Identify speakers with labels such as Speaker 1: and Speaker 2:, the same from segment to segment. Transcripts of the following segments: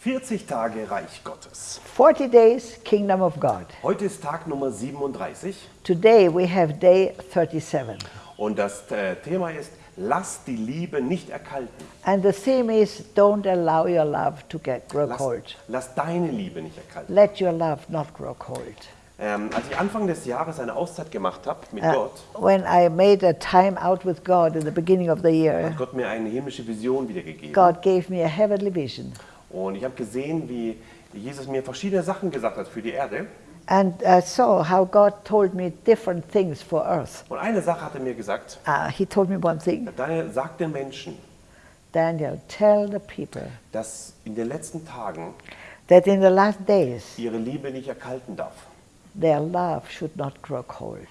Speaker 1: 40 Tage Reich Gottes.
Speaker 2: 40 days, Kingdom of God.
Speaker 1: Heute ist Tag Nummer 37
Speaker 2: Today we have day 37.
Speaker 1: und das äh, Thema ist, lass die Liebe nicht erkalten.
Speaker 2: And the theme is don't allow your love to get grow
Speaker 1: Lass,
Speaker 2: cold.
Speaker 1: lass deine Liebe nicht erkalten.
Speaker 2: Let your love not grow cold.
Speaker 1: Ähm, als ich Anfang des Jahres eine Auszeit gemacht habe mit
Speaker 2: Uh,
Speaker 1: Gott,
Speaker 2: when I made a time out with God in the beginning of the year,
Speaker 1: hat Gott mir eine himmlische Vision wiedergegeben.
Speaker 2: God gave me a heavenly vision.
Speaker 1: Und ich habe gesehen, wie Jesus mir verschiedene Sachen gesagt hat für die Erde.
Speaker 2: And I saw how God told me different things for earth.
Speaker 1: Und eine Sache hat er mir gesagt,
Speaker 2: Uh, he told me one thing
Speaker 1: Daniel, sag den Menschen,
Speaker 2: Daniel, tell the people
Speaker 1: dass in den letzten Tagen
Speaker 2: that in the last days
Speaker 1: ihre Liebe nicht erkalten darf.
Speaker 2: their love should not grow cold.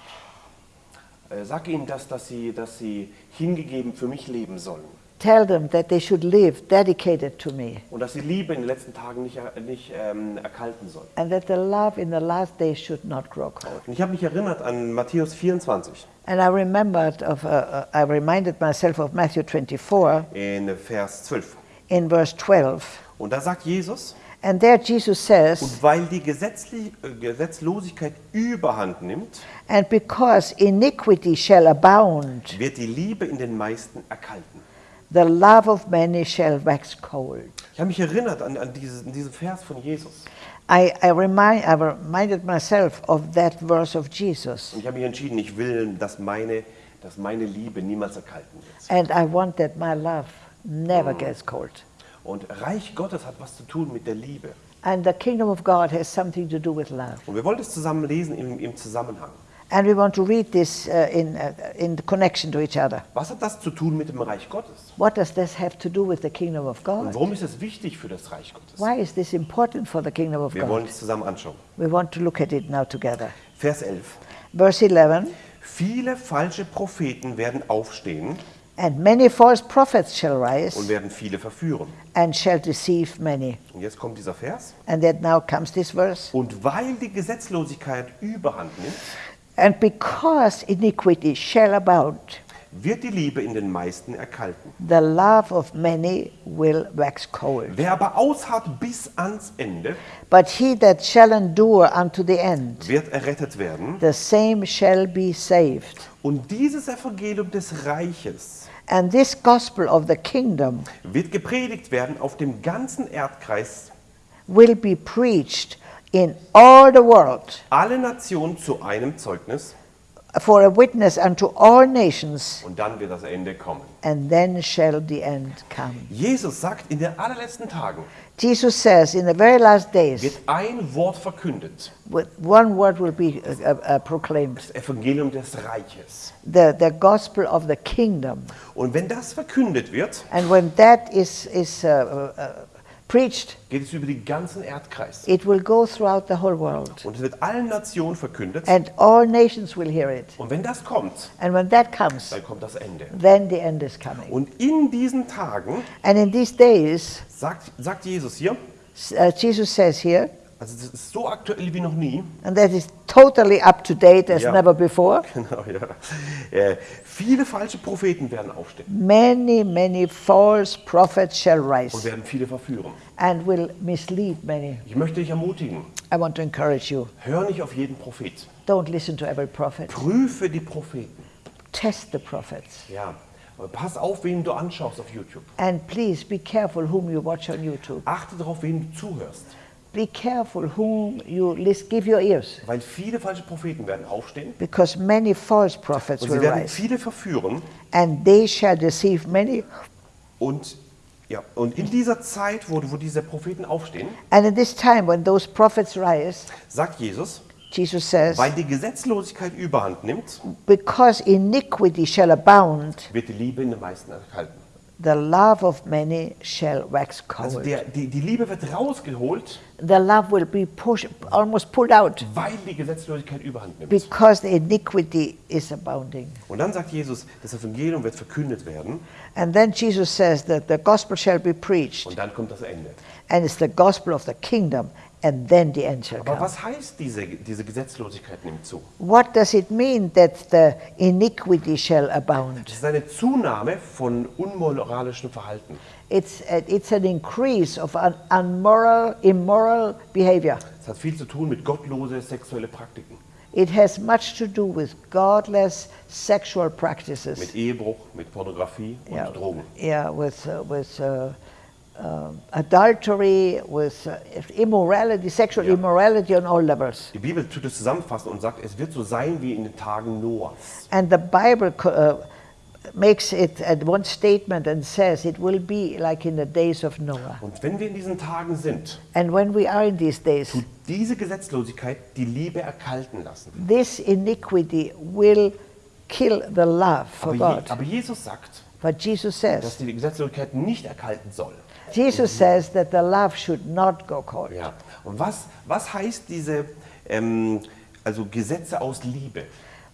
Speaker 1: Äh, Sag ihnen das, dass sie, dass sie hingegeben für mich leben sollen.
Speaker 2: Tell them that they should live dedicated to me
Speaker 1: Und dass die Liebe in den letzten Tagen nicht, er- nicht ähm, erkalten soll.
Speaker 2: and that the love in the last days should not grow cold.
Speaker 1: Und ich habe mich erinnert an Matthäus 24
Speaker 2: And I remembered of, uh, uh, I reminded myself of Matthew 24
Speaker 1: in Vers 12.
Speaker 2: in verse 12.
Speaker 1: Und da sagt Jesus,
Speaker 2: And there Jesus says,
Speaker 1: und weil die Gesetzli äh, Gesetzlosigkeit überhand nimmt,
Speaker 2: And because iniquity shall abound,
Speaker 1: wird die Liebe in den meisten erkalten.
Speaker 2: The love of many shall wax cold.
Speaker 1: Ich habe mich erinnert an, an, dieses, an diesen Vers von Jesus.
Speaker 2: I, I, remind, I reminded myself of that verse of Jesus.
Speaker 1: Und ich habe mich entschieden, ich will, dass meine, dass meine Liebe niemals erkalten wird.
Speaker 2: And I want that my love never gets cold.
Speaker 1: Und Reich Gottes hat was zu tun mit der Liebe.
Speaker 2: And the kingdom of God has something to do with love.
Speaker 1: Und wir wollen es zusammen lesen im, im Zusammenhang.
Speaker 2: And we want to read this uh, in, uh, in connection to each other.
Speaker 1: Was hat das zu tun mit dem Reich Gottes?
Speaker 2: What does this have to do with the kingdom of
Speaker 1: Und
Speaker 2: God?
Speaker 1: warum ist es wichtig für das Reich Gottes?
Speaker 2: Why is this important for the kingdom of
Speaker 1: Wir wollen
Speaker 2: God?
Speaker 1: es zusammen anschauen.
Speaker 2: We want to look at it now together.
Speaker 1: Vers 11.
Speaker 2: Verse 11
Speaker 1: Viele falsche Propheten werden aufstehen
Speaker 2: And many false prophets shall
Speaker 1: und
Speaker 2: rise
Speaker 1: werden viele verführen.
Speaker 2: and shall deceive many.
Speaker 1: Und jetzt kommt dieser Vers.
Speaker 2: And then now comes this verse.
Speaker 1: Und weil die Gesetzlosigkeit überhand nimmt,
Speaker 2: And because iniquity shall abound,
Speaker 1: wird die Liebe in den meisten erkalten.
Speaker 2: the love of many will wax cold.
Speaker 1: Wer aber ausharrt bis ans Ende,
Speaker 2: But he that shall endure unto the end,
Speaker 1: wird errettet werden.
Speaker 2: the same shall be saved.
Speaker 1: Und dieses Evangelium des Reiches
Speaker 2: And this gospel of the kingdom
Speaker 1: wird gepredigt werden auf dem ganzen Erdkreis,
Speaker 2: will be preached in all the world
Speaker 1: alle Nationen zu einem Zeugnis,
Speaker 2: for a witness unto all nations,
Speaker 1: und dann wird das Ende kommen.
Speaker 2: and then shall the end come.
Speaker 1: Jesus sagt, in den allerletzten Tagen
Speaker 2: Jesus says, in the very last days,
Speaker 1: wird ein Wort verkündet,
Speaker 2: with one word will be uh, uh, uh, proclaimed
Speaker 1: das Evangelium des Reiches.
Speaker 2: the, the gospel of the kingdom.
Speaker 1: Und wenn das verkündet wird,
Speaker 2: And when that is, is uh, uh, uh, preached,
Speaker 1: geht es über den ganzen Erdkreis.
Speaker 2: it will go throughout the whole world.
Speaker 1: Und es wird allen Nationen verkündet.
Speaker 2: And all nations will hear it.
Speaker 1: Und wenn das kommt,
Speaker 2: And when that comes,
Speaker 1: dann kommt das Ende.
Speaker 2: then the end is coming.
Speaker 1: Und in diesen Tagen,
Speaker 2: And in these days,
Speaker 1: sagt, sagt Jesus hier,
Speaker 2: uh, Jesus says here,
Speaker 1: also das ist so aktuell wie noch nie,
Speaker 2: and that is totally up to date as
Speaker 1: Ja.
Speaker 2: never before.
Speaker 1: genau, ja, äh, viele falsche Propheten werden aufstehen
Speaker 2: Many, many false prophets shall
Speaker 1: und
Speaker 2: rise
Speaker 1: werden viele verführen.
Speaker 2: and will mislead many.
Speaker 1: Ich möchte dich ermutigen,
Speaker 2: I want to encourage you
Speaker 1: hör nicht auf jeden Prophet.
Speaker 2: don't listen to every prophet,
Speaker 1: Prüfe die Propheten.
Speaker 2: test the prophets.
Speaker 1: Ja, aber pass auf, wen du anschaust auf YouTube.
Speaker 2: And please be careful whom you watch on YouTube.
Speaker 1: Achte darauf, wen du zuhörst.
Speaker 2: Be careful whom you list, give your ears,
Speaker 1: Weil viele falsche Propheten werden aufstehen
Speaker 2: because many false prophets
Speaker 1: und
Speaker 2: will
Speaker 1: sie werden
Speaker 2: rise,
Speaker 1: viele verführen.
Speaker 2: and they shall deceive many.
Speaker 1: Und, ja, und in dieser Zeit, wo, wo diese Propheten aufstehen,
Speaker 2: And in this time when those prophets rise,
Speaker 1: sagt Jesus,
Speaker 2: Jesus says,
Speaker 1: weil die Gesetzlosigkeit überhand nimmt,
Speaker 2: because iniquity shall abound,
Speaker 1: wird die Liebe in den meisten erhalten.
Speaker 2: The love of many shall wax
Speaker 1: Also
Speaker 2: cold.
Speaker 1: der, die, die Liebe wird rausgeholt,
Speaker 2: The love will be pushed, almost pulled out,
Speaker 1: weil die Gesetzlosigkeit überhand nimmt.
Speaker 2: because the iniquity is abounding.
Speaker 1: Und dann sagt Jesus, das Evangelium wird verkündet werden
Speaker 2: And then Jesus says that the gospel shall be preached,
Speaker 1: und dann kommt das Ende.
Speaker 2: and it's the gospel of the kingdom, and then the shall
Speaker 1: Aber
Speaker 2: come.
Speaker 1: was heißt diese, diese Gesetzlosigkeit nimmt zu?
Speaker 2: What does it mean that the iniquity shall abound?
Speaker 1: Es ist eine Zunahme von unmoralischem Verhalten.
Speaker 2: It's, it's an increase of un- unmoral, immoral behavior.
Speaker 1: Es hat viel zu tun mit gottlose sexuelle Praktiken,
Speaker 2: It has much to do with godless sexual practices.
Speaker 1: mit Ehebruch, mit Pornografie und
Speaker 2: yeah,
Speaker 1: Drogen.
Speaker 2: yeah, with, uh, with uh, adultery, with uh, immorality, sexual
Speaker 1: Yeah.
Speaker 2: immorality on all levels.
Speaker 1: Die Bibel tut es zusammenfassen und sagt, es wird so sein wie in den Tagen Noahs.
Speaker 2: And the Bible uh, makes it at one statement and says it will be like in the days of Noah.
Speaker 1: Und wenn wir in diesen Tagen sind,
Speaker 2: And when we are in these days,
Speaker 1: tut diese Gesetzlosigkeit die Liebe erkalten lassen.
Speaker 2: this iniquity will kill the love for
Speaker 1: Aber,
Speaker 2: God.
Speaker 1: Je, aber Jesus sagt,
Speaker 2: But Jesus
Speaker 1: dass
Speaker 2: says,
Speaker 1: die Gesetzlosigkeit nicht erkalten soll.
Speaker 2: Jesus says that the love should not go cold.
Speaker 1: Ja. Und was, was heißt diese ähm, also Gesetze aus Liebe?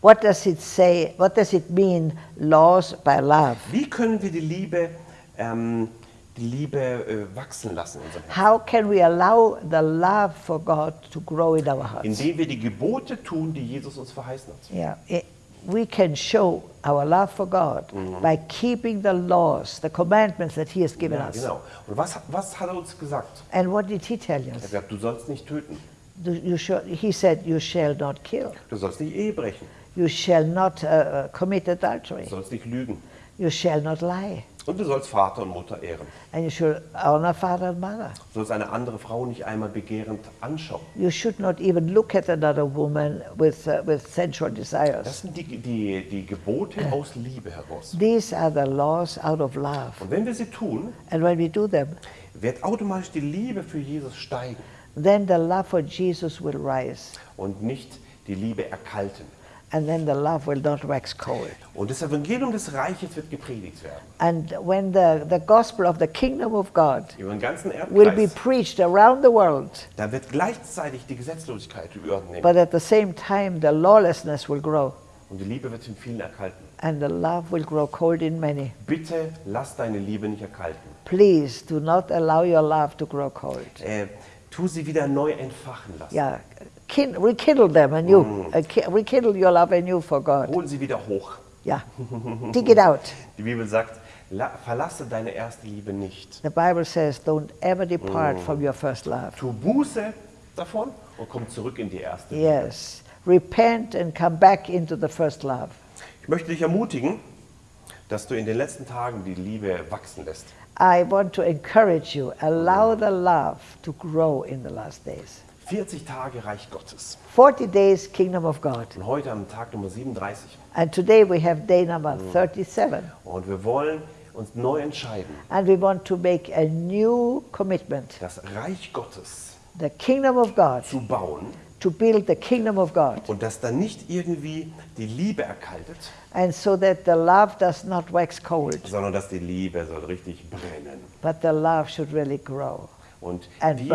Speaker 2: What does it say? What does it mean, laws by love?
Speaker 1: Wie können wir die Liebe, ähm, die Liebe äh, wachsen lassen in unserem Herzen?
Speaker 2: How can we allow the love for God to grow in our hearts?
Speaker 1: Indem wir die Gebote tun, die Jesus uns verheißen hat.
Speaker 2: Yeah, it, we can show our love for God by keeping the laws, the commandments that He has given
Speaker 1: Ja,
Speaker 2: us.
Speaker 1: genau. Und was, was hat er uns gesagt?
Speaker 2: And what did He tell
Speaker 1: Er hat
Speaker 2: us?
Speaker 1: du sollst nicht töten,
Speaker 2: Do You shall, he said, "You shall not kill.
Speaker 1: du sollst nicht Ehe brechen,
Speaker 2: You shall not uh, uh, commit adultery.
Speaker 1: du sollst nicht lügen
Speaker 2: You shall not lie,
Speaker 1: und du sollst Vater und Mutter ehren.
Speaker 2: and you shall honor father and mother.
Speaker 1: Du sollst eine andere Frau nicht einmal begehrend anschauen.
Speaker 2: You should not even look at another woman with uh, with sensual
Speaker 1: Das
Speaker 2: desires.
Speaker 1: sind die, die, die Gebote aus Liebe heraus.
Speaker 2: These are the laws out of love,
Speaker 1: Und wenn wir sie tun,
Speaker 2: and when we do them,
Speaker 1: wird automatisch die Liebe für Jesus steigen
Speaker 2: then the love for Jesus will rise,
Speaker 1: und nicht die Liebe erkalten.
Speaker 2: And then the love will not wax cold.
Speaker 1: Und das Evangelium des Reiches wird gepredigt werden.
Speaker 2: And when the, the gospel of the kingdom of God
Speaker 1: Über den ganzen
Speaker 2: will be
Speaker 1: Erdkreis.
Speaker 2: preached around the world,
Speaker 1: Da wird gleichzeitig die Gesetzlosigkeit übernehmen.
Speaker 2: but at the same time the lawlessness will grow,
Speaker 1: Und die Liebe wird in vielen erkalten.
Speaker 2: and the love will grow cold in many.
Speaker 1: Bitte lass deine Liebe nicht erkalten.
Speaker 2: Please do not allow your love to grow cold.
Speaker 1: Äh, tu sie wieder neu entfachen lassen.
Speaker 2: Kin- rekindle them anew. Uh, ki- rekindle your love anew for God.
Speaker 1: Hol sie wieder hoch.
Speaker 2: Yeah, dig it out.
Speaker 1: Die Bibel sagt, la, verlasse deine erste Liebe nicht.
Speaker 2: The Bible says, "Don't ever depart from your first love."
Speaker 1: Tu Buße davon und komm zurück in die erste Liebe.
Speaker 2: Yes, repent and come back into the first love.
Speaker 1: Ich möchte dich ermutigen, dass du in den letzten Tagen die Liebe wachsen lässt.
Speaker 2: I want to encourage you. Allow the love to grow in the last days.
Speaker 1: 40 Tage Reich Gottes.
Speaker 2: 40 days, Kingdom of God.
Speaker 1: Und heute am Tag Nummer 37.
Speaker 2: And today we have day number 37.
Speaker 1: Und wir wollen uns neu entscheiden,
Speaker 2: And we want to make a new commitment.
Speaker 1: das Reich Gottes
Speaker 2: The kingdom of God,
Speaker 1: zu bauen
Speaker 2: to build the kingdom of God.
Speaker 1: und dass dann nicht irgendwie die Liebe erkaltet,
Speaker 2: And so that the love does not wax cold,
Speaker 1: sondern dass die Liebe soll richtig brennen.
Speaker 2: but the love should really grow.
Speaker 1: Und die,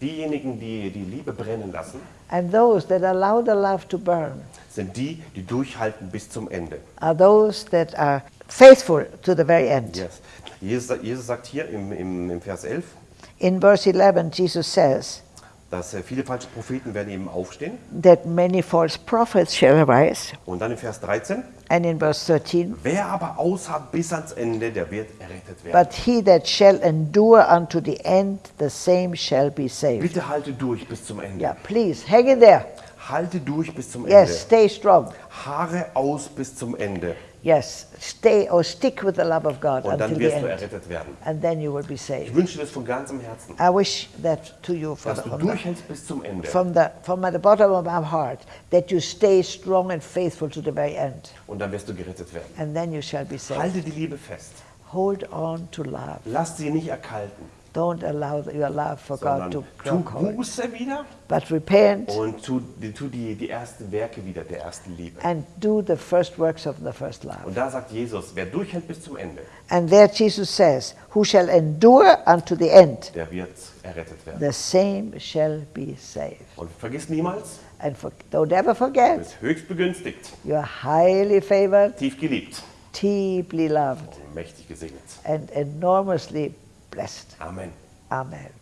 Speaker 1: diejenigen, die die Liebe brennen lassen,
Speaker 2: burn
Speaker 1: sind die, die durchhalten bis zum Ende.
Speaker 2: are those that are faithful to the very end.
Speaker 1: Yes. Jesus, Jesus sagt hier im, im, im Vers 11,
Speaker 2: In verse 11, Jesus says
Speaker 1: dass äh, viele falsche Propheten werden eben aufstehen.
Speaker 2: that many false prophets shall arise.
Speaker 1: Und dann im Vers 13,
Speaker 2: And in verse 13,
Speaker 1: wer aber ausharrt bis ans Ende, der wird errettet werden.
Speaker 2: but he that shall endure unto the end, the same shall be saved.
Speaker 1: Bitte halte durch bis zum Ende.
Speaker 2: Yeah, please hang in there.
Speaker 1: Halte durch bis zum
Speaker 2: Yes, stay strong.
Speaker 1: Ende. Haare aus bis zum Ende.
Speaker 2: Yes, stay or stick with the love of God
Speaker 1: Und
Speaker 2: until
Speaker 1: dann
Speaker 2: the
Speaker 1: wirst du
Speaker 2: end.
Speaker 1: errettet werden.
Speaker 2: And then you will be
Speaker 1: Ich
Speaker 2: saved.
Speaker 1: wünsche dir das von ganzem Herzen,
Speaker 2: I wish that to you from
Speaker 1: dass
Speaker 2: the,
Speaker 1: du
Speaker 2: from the,
Speaker 1: durchhältst bis zum Ende.
Speaker 2: from, the, from the bottom of my heart, that you stay strong and faithful to the very end.
Speaker 1: Und dann wirst du gerettet werden.
Speaker 2: And then you shall be saved.
Speaker 1: Halte die Liebe fest.
Speaker 2: Hold on to love.
Speaker 1: Lass sie nicht erkalten,
Speaker 2: Don't allow your love for God to
Speaker 1: tu
Speaker 2: grow cold.
Speaker 1: Buße wieder
Speaker 2: But repent
Speaker 1: und tu, tu die, die ersten Werke wieder der ersten Liebe.
Speaker 2: and do the first works of the first love.
Speaker 1: Und da sagt Jesus, wer durchhält bis zum Ende,
Speaker 2: And there Jesus says, Who shall endure unto the end,
Speaker 1: der wird errettet werden.
Speaker 2: the same shall be saved.
Speaker 1: Und vergiss niemals,
Speaker 2: And for, don't ever
Speaker 1: du
Speaker 2: forget,
Speaker 1: bist höchst begünstigt,
Speaker 2: you're highly favored,
Speaker 1: tief geliebt
Speaker 2: deeply loved,
Speaker 1: und mächtig gesegnet.
Speaker 2: and enormously blessed.
Speaker 1: Amen.
Speaker 2: Amen.